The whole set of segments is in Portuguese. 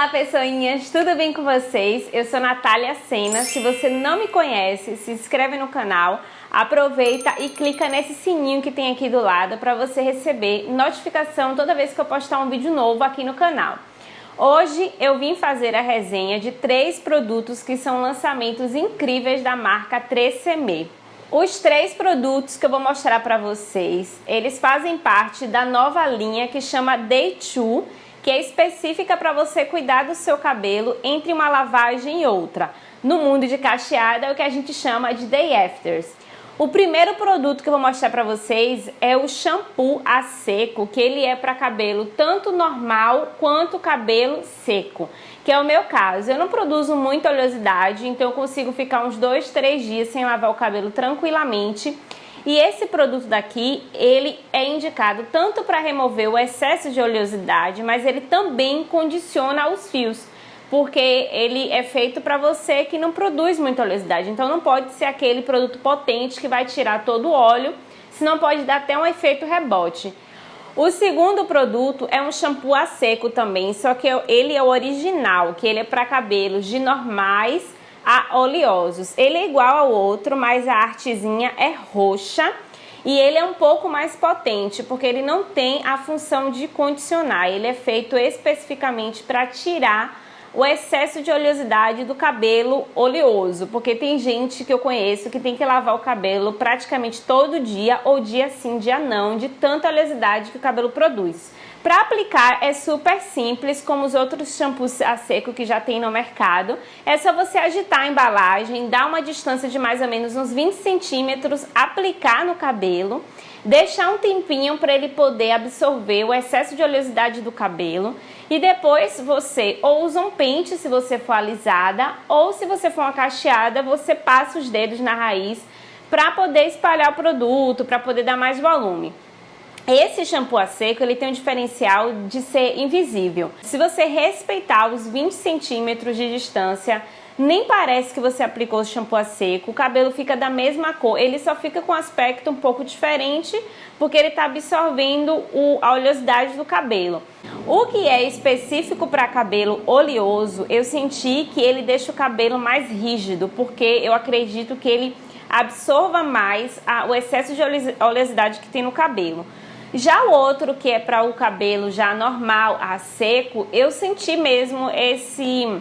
Olá pessoinhas, tudo bem com vocês? Eu sou Natália Sena, se você não me conhece, se inscreve no canal, aproveita e clica nesse sininho que tem aqui do lado para você receber notificação toda vez que eu postar um vídeo novo aqui no canal. Hoje eu vim fazer a resenha de três produtos que são lançamentos incríveis da marca 3CM. Os três produtos que eu vou mostrar para vocês, eles fazem parte da nova linha que chama Day 2 que é específica para você cuidar do seu cabelo entre uma lavagem e outra. No mundo de cacheada é o que a gente chama de day afters. O primeiro produto que eu vou mostrar para vocês é o shampoo a seco, que ele é para cabelo tanto normal quanto cabelo seco, que é o meu caso. Eu não produzo muita oleosidade, então eu consigo ficar uns dois, três dias sem lavar o cabelo tranquilamente. E esse produto daqui, ele é indicado tanto para remover o excesso de oleosidade, mas ele também condiciona os fios, porque ele é feito para você que não produz muita oleosidade. Então não pode ser aquele produto potente que vai tirar todo o óleo, senão pode dar até um efeito rebote. O segundo produto é um shampoo a seco também, só que ele é o original, que ele é para cabelos de normais a oleosos. Ele é igual ao outro, mas a artezinha é roxa e ele é um pouco mais potente, porque ele não tem a função de condicionar. Ele é feito especificamente para tirar o excesso de oleosidade do cabelo oleoso, porque tem gente que eu conheço que tem que lavar o cabelo praticamente todo dia, ou dia sim, dia não, de tanta oleosidade que o cabelo produz. Para aplicar é super simples, como os outros shampoos a seco que já tem no mercado. É só você agitar a embalagem, dar uma distância de mais ou menos uns 20 centímetros, aplicar no cabelo, deixar um tempinho para ele poder absorver o excesso de oleosidade do cabelo e depois você ou usa um pente se você for alisada ou se você for uma cacheada, você passa os dedos na raiz para poder espalhar o produto, para poder dar mais volume. Esse shampoo a seco ele tem um diferencial de ser invisível. Se você respeitar os 20 centímetros de distância, nem parece que você aplicou o shampoo a seco, o cabelo fica da mesma cor, ele só fica com um aspecto um pouco diferente porque ele está absorvendo o, a oleosidade do cabelo. O que é específico para cabelo oleoso, eu senti que ele deixa o cabelo mais rígido, porque eu acredito que ele absorva mais a, o excesso de oleosidade que tem no cabelo. Já o outro, que é para o cabelo já normal, a seco, eu senti mesmo esse,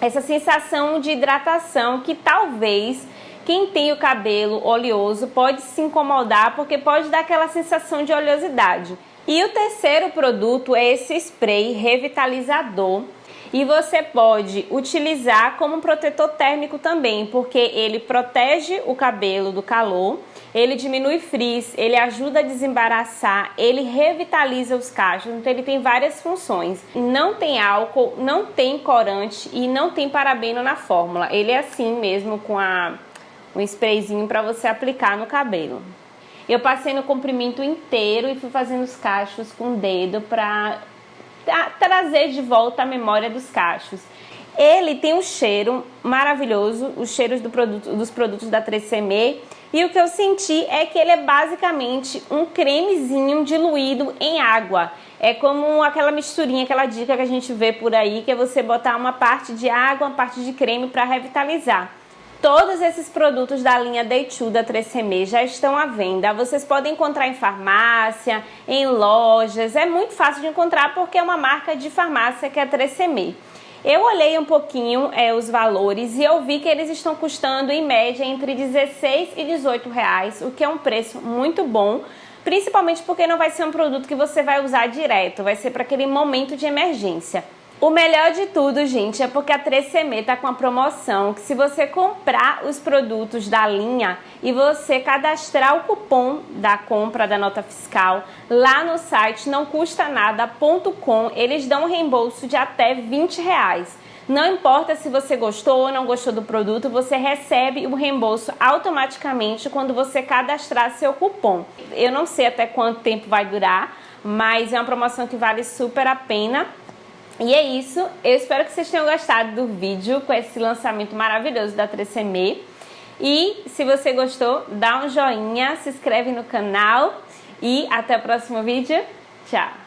essa sensação de hidratação que talvez quem tem o cabelo oleoso pode se incomodar porque pode dar aquela sensação de oleosidade. E o terceiro produto é esse spray revitalizador e você pode utilizar como protetor térmico também, porque ele protege o cabelo do calor ele diminui frizz, ele ajuda a desembaraçar, ele revitaliza os cachos, então ele tem várias funções. Não tem álcool, não tem corante e não tem parabeno na fórmula. Ele é assim mesmo com a, um sprayzinho para você aplicar no cabelo. Eu passei no comprimento inteiro e fui fazendo os cachos com o dedo para trazer de volta a memória dos cachos. Ele tem um cheiro maravilhoso, os cheiros do produto, dos produtos da 3CM e o que eu senti é que ele é basicamente um cremezinho diluído em água. É como aquela misturinha, aquela dica que a gente vê por aí, que é você botar uma parte de água, uma parte de creme para revitalizar. Todos esses produtos da linha 2 da 3CM já estão à venda. Vocês podem encontrar em farmácia, em lojas. É muito fácil de encontrar porque é uma marca de farmácia que é a 3CM. Eu olhei um pouquinho é, os valores e eu vi que eles estão custando em média entre 16 e 18 reais, o que é um preço muito bom, principalmente porque não vai ser um produto que você vai usar direto, vai ser para aquele momento de emergência. O melhor de tudo, gente, é porque a 3CM tá com uma promoção que se você comprar os produtos da linha e você cadastrar o cupom da compra da nota fiscal lá no site não custa nada.com, eles dão um reembolso de até 20 reais. Não importa se você gostou ou não gostou do produto, você recebe o reembolso automaticamente quando você cadastrar seu cupom. Eu não sei até quanto tempo vai durar, mas é uma promoção que vale super a pena. E é isso, eu espero que vocês tenham gostado do vídeo com esse lançamento maravilhoso da 3CM. E se você gostou, dá um joinha, se inscreve no canal e até o próximo vídeo. Tchau!